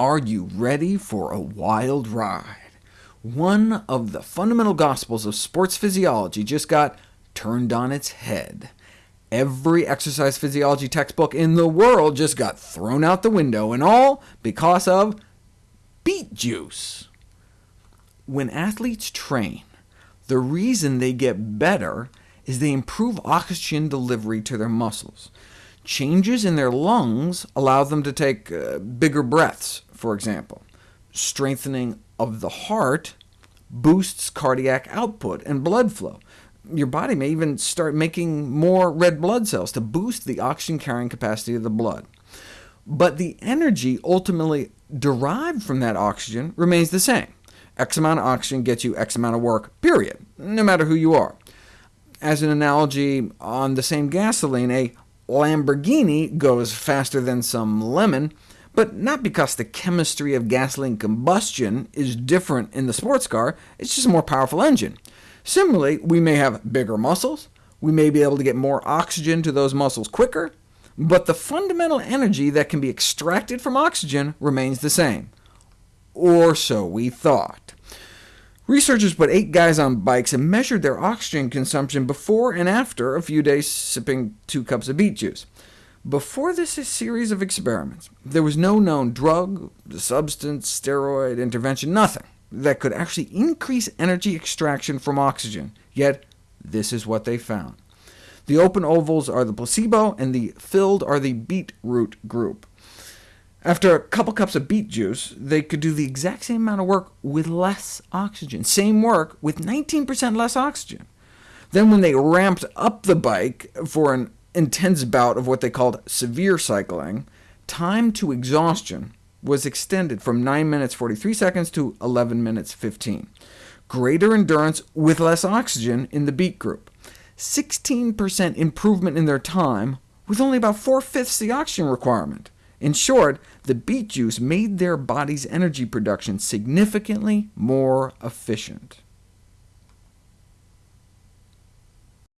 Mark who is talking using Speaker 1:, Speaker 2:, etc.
Speaker 1: Are you ready for a wild ride? One of the fundamental gospels of sports physiology just got turned on its head. Every exercise physiology textbook in the world just got thrown out the window, and all because of beet juice. When athletes train, the reason they get better is they improve oxygen delivery to their muscles. Changes in their lungs allow them to take uh, bigger breaths, for example. Strengthening of the heart boosts cardiac output and blood flow. Your body may even start making more red blood cells to boost the oxygen-carrying capacity of the blood. But the energy ultimately derived from that oxygen remains the same. X amount of oxygen gets you X amount of work, period, no matter who you are. As an analogy, on the same gasoline, a Lamborghini goes faster than some lemon, but not because the chemistry of gasoline combustion is different in the sports car, it's just a more powerful engine. Similarly, we may have bigger muscles, we may be able to get more oxygen to those muscles quicker, but the fundamental energy that can be extracted from oxygen remains the same. Or so we thought. Researchers put eight guys on bikes and measured their oxygen consumption before and after a few days sipping two cups of beet juice. Before this series of experiments, there was no known drug, substance, steroid, intervention, nothing that could actually increase energy extraction from oxygen, yet this is what they found. The open ovals are the placebo, and the filled are the beetroot group. After a couple cups of beet juice, they could do the exact same amount of work with less oxygen, same work with 19% less oxygen. Then when they ramped up the bike for an intense bout of what they called severe cycling, time to exhaustion was extended from 9 minutes 43 seconds to 11 minutes 15. Greater endurance with less oxygen in the beet group. 16% improvement in their time, with only about 4 fifths the oxygen requirement. In short, the beet juice made their body's energy production significantly more efficient.